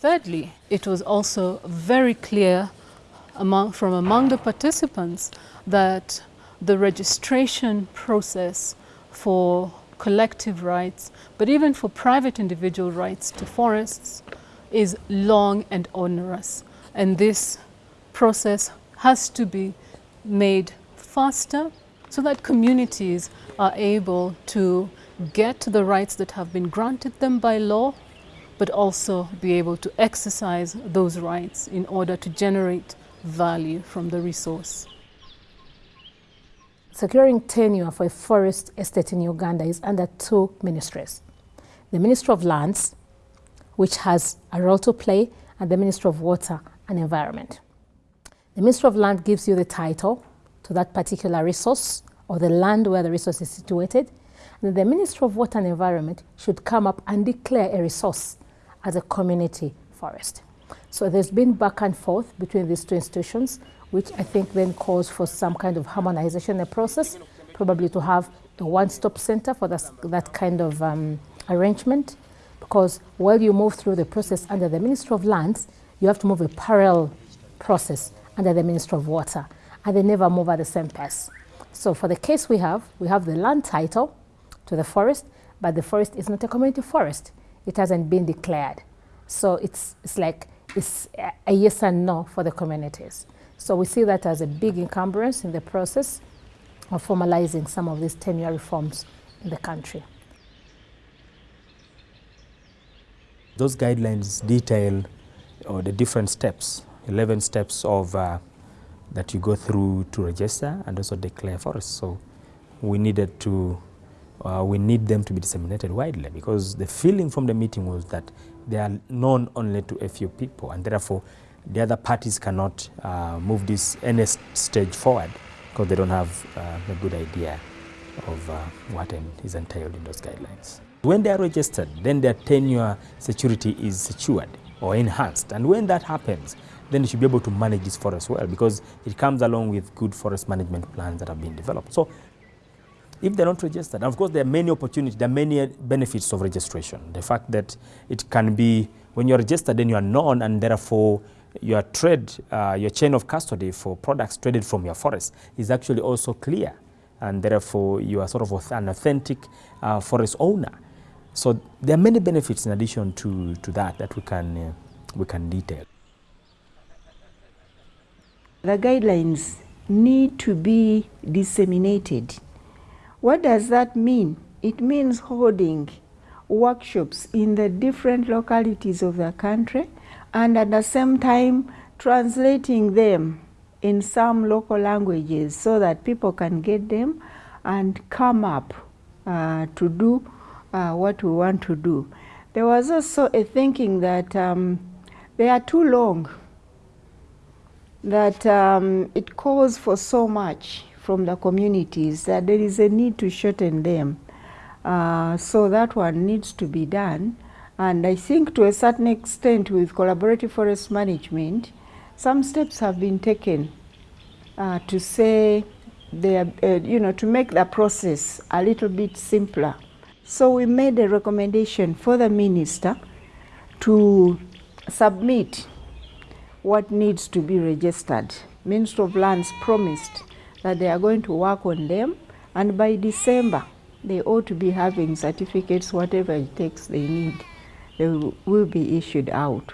Thirdly, it was also very clear among, from among the participants that the registration process for collective rights, but even for private individual rights to forests is long and onerous. And this process has to be made faster so that communities are able to get the rights that have been granted them by law, but also be able to exercise those rights in order to generate value from the resource. Securing tenure for a forest estate in Uganda is under two ministries. The Ministry of Lands, which has a role to play, and the Ministry of Water and Environment. The Ministry of Land gives you the title to that particular resource or the land where the resource is situated. And the Ministry of Water and Environment should come up and declare a resource as a community forest. So there's been back and forth between these two institutions which I think then calls for some kind of harmonization the process, probably to have a one-stop center for this, that kind of um, arrangement. Because while you move through the process under the Ministry of Lands, you have to move a parallel process under the Ministry of Water, and they never move at the same pace. So for the case we have, we have the land title to the forest, but the forest is not a community forest. It hasn't been declared. So it's, it's like it's a yes and no for the communities. So we see that as a big encumbrance in the process of formalizing some of these tenure reforms in the country. Those guidelines detail uh, the different steps, 11 steps of uh, that you go through to register and also declare forests. So we needed to, uh, we need them to be disseminated widely because the feeling from the meeting was that they are known only to a few people and therefore the other parties cannot uh, move this any stage forward because they don't have uh, a good idea of uh, what is entailed in those guidelines. When they are registered, then their tenure security is secured or enhanced. And when that happens, then you should be able to manage this forest well because it comes along with good forest management plans that have been developed. So if they're not registered, of course there are many opportunities, there are many benefits of registration. The fact that it can be, when you're registered, then you are known and therefore your trade, uh, your chain of custody for products traded from your forest is actually also clear. And therefore, you are sort of an authentic uh, forest owner. So there are many benefits in addition to, to that that we can, uh, we can detail. The guidelines need to be disseminated. What does that mean? It means holding workshops in the different localities of the country and at the same time translating them in some local languages so that people can get them and come up uh, to do uh, what we want to do. There was also a thinking that um, they are too long, that um, it calls for so much from the communities that there is a need to shorten them. Uh, so that one needs to be done. And I think to a certain extent with collaborative forest management, some steps have been taken uh, to say, they are, uh, you know, to make the process a little bit simpler. So we made a recommendation for the minister to submit what needs to be registered. Minister of Lands promised that they are going to work on them and by December they ought to be having certificates, whatever it takes they need they will be issued out.